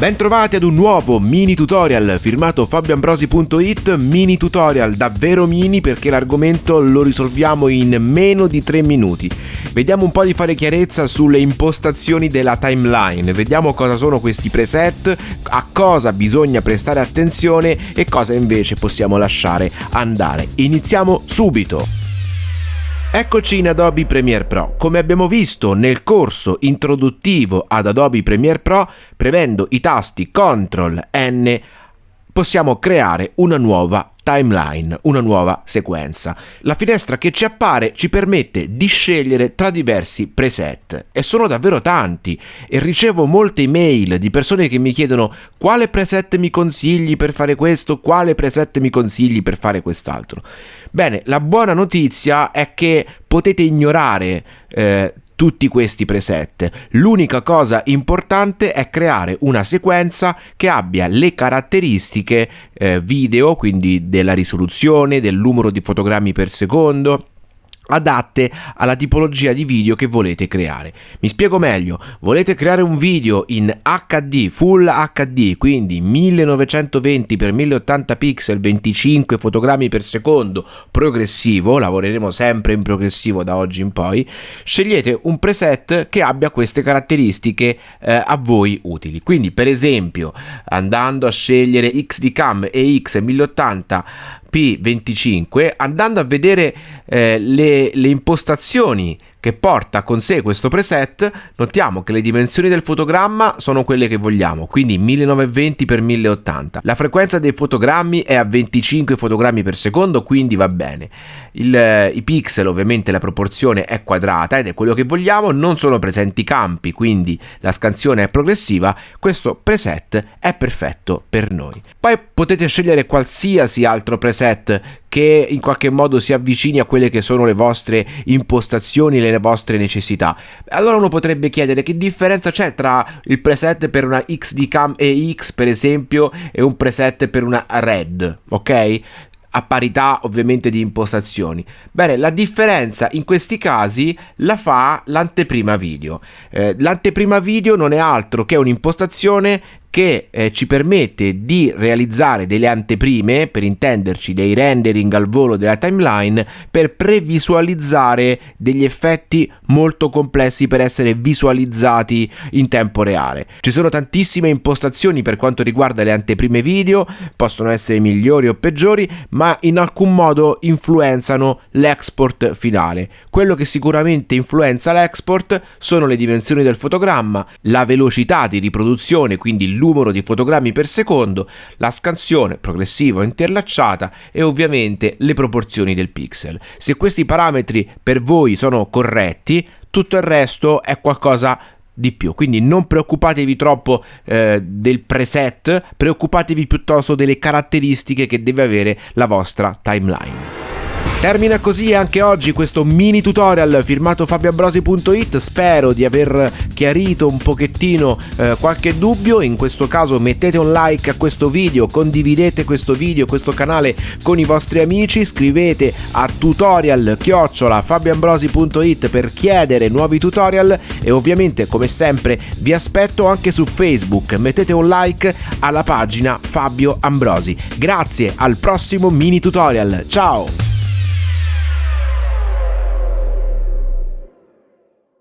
Bentrovati ad un nuovo mini tutorial firmato fabioambrosi.it, mini tutorial davvero mini perché l'argomento lo risolviamo in meno di 3 minuti. Vediamo un po' di fare chiarezza sulle impostazioni della timeline, vediamo cosa sono questi preset, a cosa bisogna prestare attenzione e cosa invece possiamo lasciare andare. Iniziamo subito! Eccoci in Adobe Premiere Pro. Come abbiamo visto nel corso introduttivo ad Adobe Premiere Pro, premendo i tasti CTRL N possiamo creare una nuova timeline, una nuova sequenza. La finestra che ci appare ci permette di scegliere tra diversi preset e sono davvero tanti e ricevo molte email di persone che mi chiedono quale preset mi consigli per fare questo, quale preset mi consigli per fare quest'altro. Bene, la buona notizia è che potete ignorare eh, tutti questi preset. L'unica cosa importante è creare una sequenza che abbia le caratteristiche eh, video, quindi della risoluzione, del numero di fotogrammi per secondo, adatte alla tipologia di video che volete creare. Mi spiego meglio, volete creare un video in HD, Full HD, quindi 1920x1080 pixel, 25 fotogrammi per secondo, progressivo, lavoreremo sempre in progressivo da oggi in poi, scegliete un preset che abbia queste caratteristiche eh, a voi utili. Quindi per esempio andando a scegliere XD-Cam e X 1080 P25 andando a vedere eh, le, le impostazioni che porta con sé questo preset, notiamo che le dimensioni del fotogramma sono quelle che vogliamo, quindi 1920x1080. La frequenza dei fotogrammi è a 25 fotogrammi per secondo, quindi va bene. Il, eh, I pixel, ovviamente la proporzione è quadrata ed è quello che vogliamo, non sono presenti campi, quindi la scansione è progressiva, questo preset è perfetto per noi. Poi potete scegliere qualsiasi altro preset che in qualche modo si avvicini a quelle che sono le vostre impostazioni, le vostre necessità. Allora uno potrebbe chiedere che differenza c'è tra il preset per una XD Cam EX per esempio e un preset per una Red, ok? a parità ovviamente di impostazioni. Bene, la differenza in questi casi la fa l'anteprima video. Eh, l'anteprima video non è altro che un'impostazione che eh, ci permette di realizzare delle anteprime, per intenderci dei rendering al volo della timeline, per previsualizzare degli effetti molto complessi per essere visualizzati in tempo reale. Ci sono tantissime impostazioni per quanto riguarda le anteprime video, possono essere migliori o peggiori, ma in alcun modo influenzano l'export finale. Quello che sicuramente influenza l'export sono le dimensioni del fotogramma, la velocità di riproduzione, quindi numero di fotogrammi per secondo, la scansione progressiva o interlacciata e ovviamente le proporzioni del pixel. Se questi parametri per voi sono corretti, tutto il resto è qualcosa di più. Quindi non preoccupatevi troppo eh, del preset, preoccupatevi piuttosto delle caratteristiche che deve avere la vostra timeline. Termina così anche oggi questo mini tutorial firmato fabioambrosi.it, spero di aver chiarito un pochettino eh, qualche dubbio, in questo caso mettete un like a questo video, condividete questo video, questo canale con i vostri amici, scrivete a tutorial chiocciola fabioambrosi.it per chiedere nuovi tutorial. E ovviamente come sempre vi aspetto anche su Facebook, mettete un like alla pagina Fabio Ambrosi. Grazie, al prossimo mini tutorial, ciao!